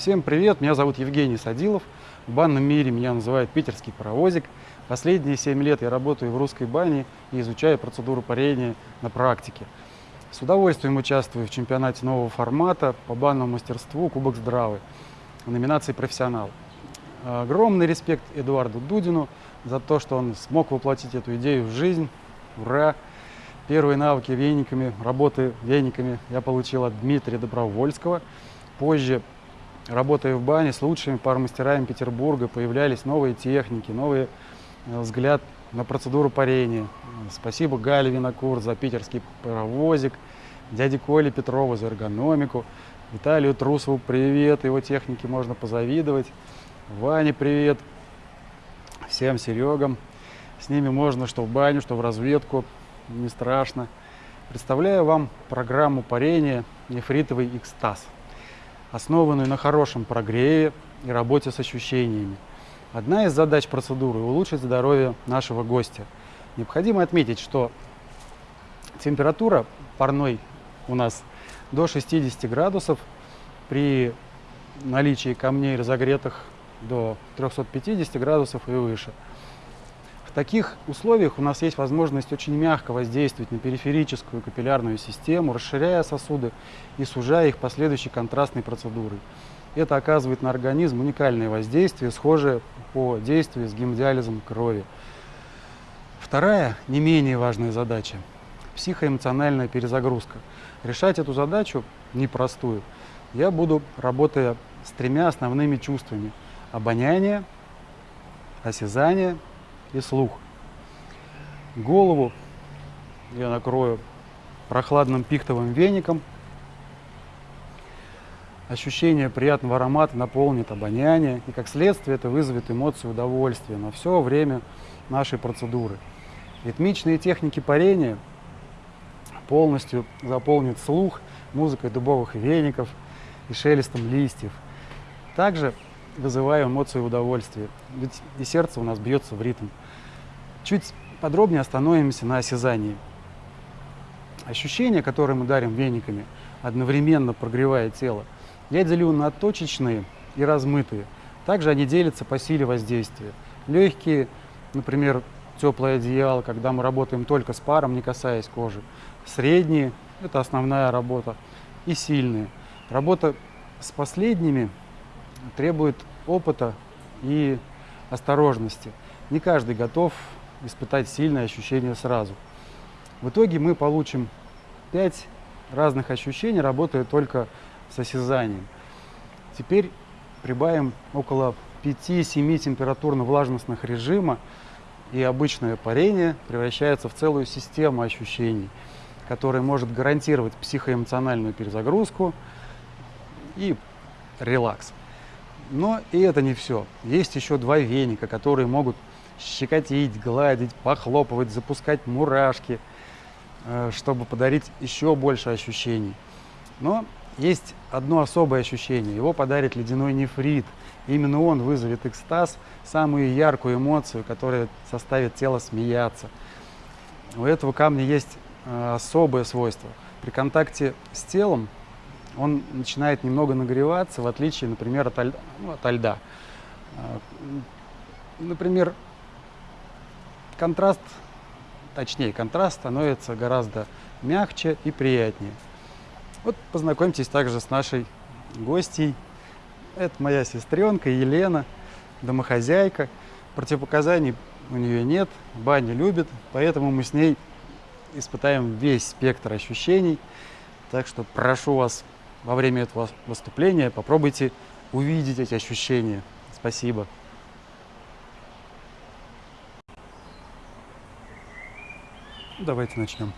Всем привет, меня зовут Евгений Садилов. В банном мире меня называют питерский паровозик. Последние 7 лет я работаю в русской бане и изучаю процедуру парения на практике. С удовольствием участвую в чемпионате нового формата по банному мастерству Кубок Здравы в номинации «Профессионал». Огромный респект Эдуарду Дудину за то, что он смог воплотить эту идею в жизнь. Ура! Первые навыки вениками, работы вениками я получил от Дмитрия Добровольского. Позже Работая в бане с лучшими паромастерами Петербурга, появлялись новые техники, новый э, взгляд на процедуру парения. Спасибо Гале Винокур за питерский паровозик, дяде Коле Петрову за эргономику, Виталию Трусову привет, его технике можно позавидовать, Ване привет, всем Серегам. С ними можно что в баню, что в разведку, не страшно. Представляю вам программу парения «Нефритовый экстаз» основанную на хорошем прогреве и работе с ощущениями. Одна из задач процедуры – улучшить здоровье нашего гостя. Необходимо отметить, что температура парной у нас до 60 градусов при наличии камней разогретых до 350 градусов и выше – в таких условиях у нас есть возможность очень мягко воздействовать на периферическую капиллярную систему, расширяя сосуды и сужая их последующей контрастной процедурой. Это оказывает на организм уникальное воздействие, схожее по действию с гемодиализом крови. Вторая, не менее важная задача – психоэмоциональная перезагрузка. Решать эту задачу непростую я буду, работая с тремя основными чувствами – обоняние, осязание – и слух. Голову я накрою прохладным пихтовым веником. Ощущение приятного аромата наполнит обоняние, и как следствие это вызовет эмоцию удовольствия на все время нашей процедуры. Ритмичные техники парения полностью заполнят слух музыкой дубовых веников и шелестом листьев. Также вызываю эмоцию удовольствия, ведь и сердце у нас бьется в ритм. Чуть подробнее остановимся на осязании. Ощущения, которые мы дарим вениками, одновременно прогревая тело, я делю на точечные и размытые. Также они делятся по силе воздействия. Легкие, например, теплое одеяло, когда мы работаем только с паром, не касаясь кожи. Средние – это основная работа. И сильные. Работа с последними требует опыта и осторожности. Не каждый готов испытать сильное ощущение сразу. В итоге мы получим 5 разных ощущений, работая только с осязанием. Теперь прибавим около 5-7 температурно-влажностных режима, и обычное парение превращается в целую систему ощущений, которая может гарантировать психоэмоциональную перезагрузку и релакс. Но и это не все. Есть еще два веника, которые могут щекотить, гладить, похлопывать, запускать мурашки, э, чтобы подарить еще больше ощущений. Но есть одно особое ощущение. Его подарит ледяной нефрит. Именно он вызовет экстаз, самую яркую эмоцию, которая заставит тело смеяться. У этого камня есть э, особое свойство. При контакте с телом он начинает немного нагреваться, в отличие, например, от. Ну, от льда. Э, например, контраст, точнее контраст становится гораздо мягче и приятнее. Вот познакомьтесь также с нашей гостьей. Это моя сестренка Елена, домохозяйка. Противопоказаний у нее нет, баню любит, поэтому мы с ней испытаем весь спектр ощущений. Так что прошу вас во время этого выступления попробуйте увидеть эти ощущения. Спасибо. Давайте начнем.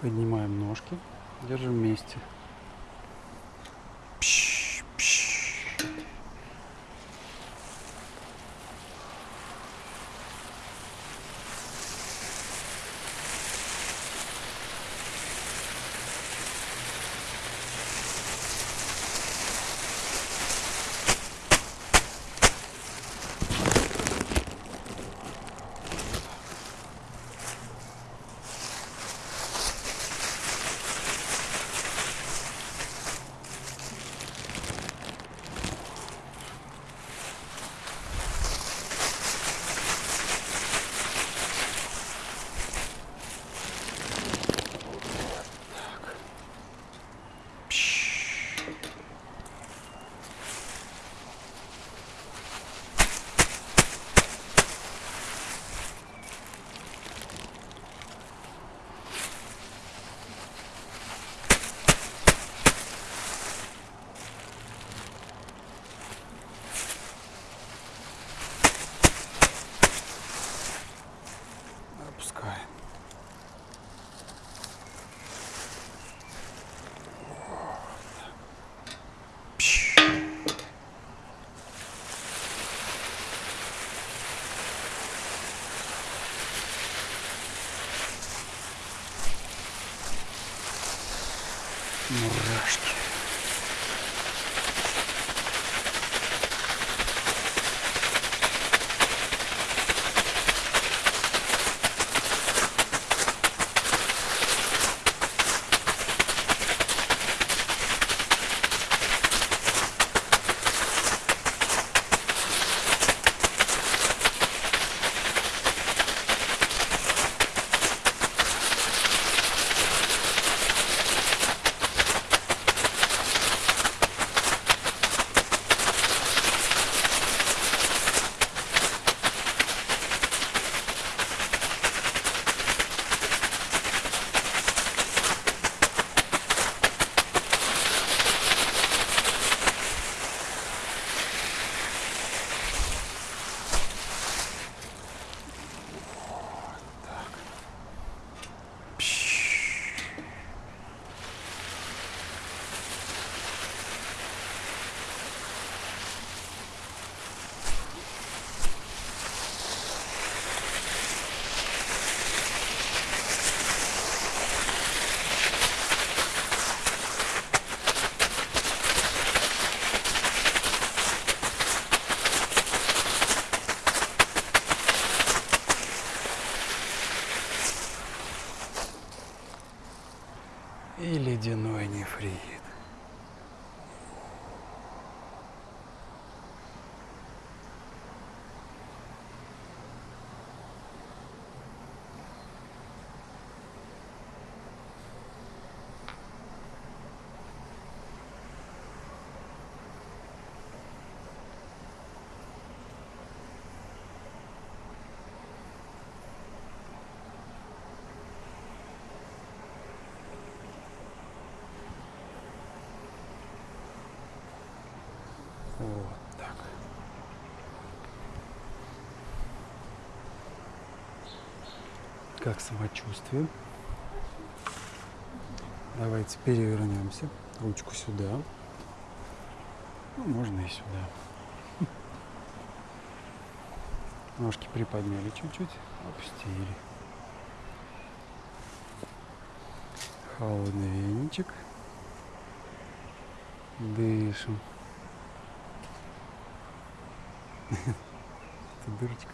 Поднимаем ножки, держим вместе. И ледяной нефрит. Вот так. Как самочувствие? Давайте перевернемся. Ручку сюда. Ну, можно и сюда. Ножки приподняли чуть-чуть, опустили. Холодный веничек. Дышим. Это дырочка.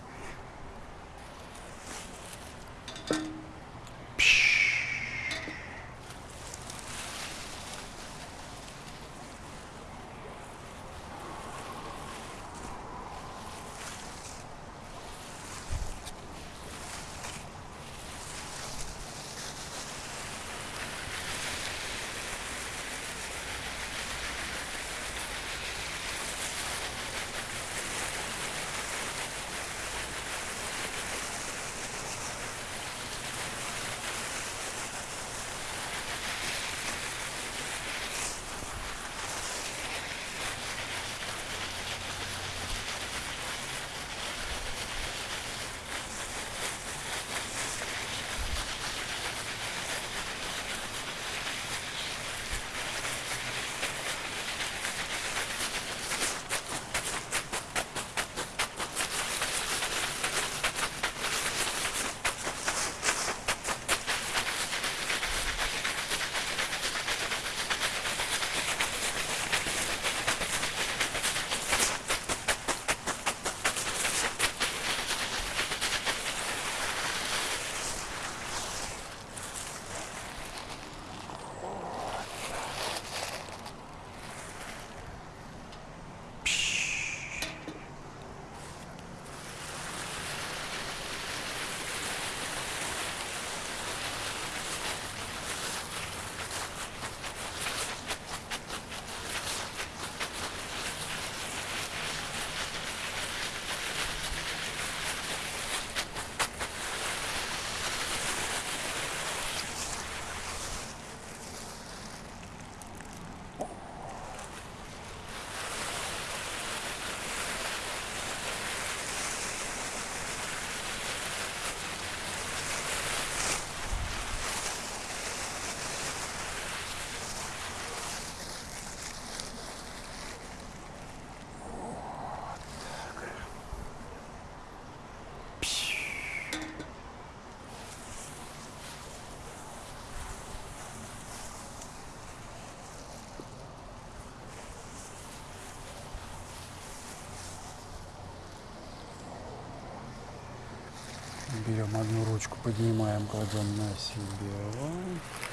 Берем одну ручку, поднимаем, кладем на себя.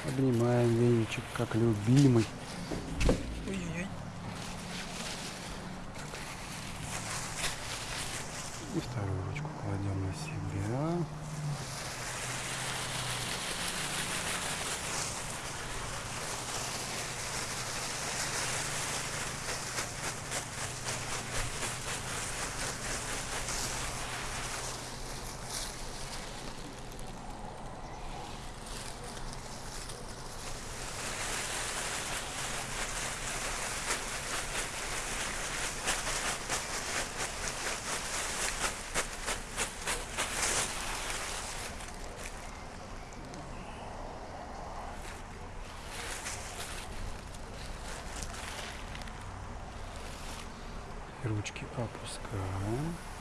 Обнимаем веничек, как любимый. И вторую ручку кладем на себя. И ручки опускаем.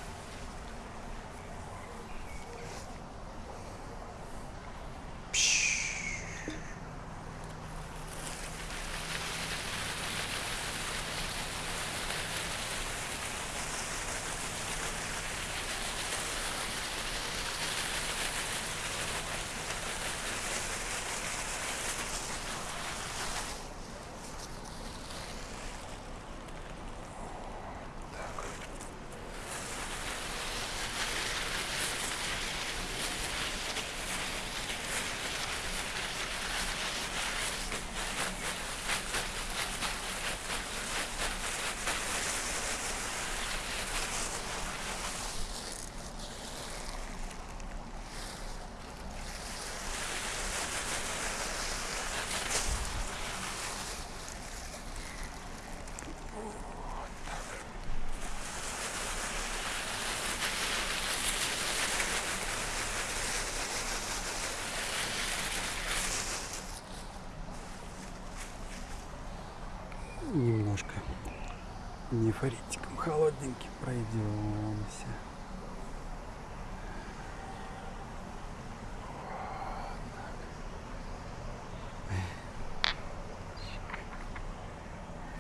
Нефоритиком холодненьким пройдемся.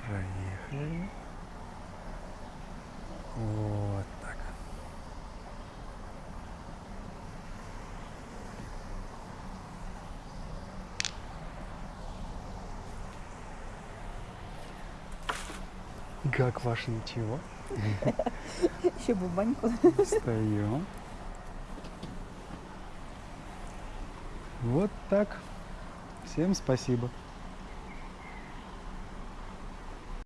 Проехали. Вот так. Как ваше ничего? Еще бы в баньку. Встаем. Вот так. Всем спасибо.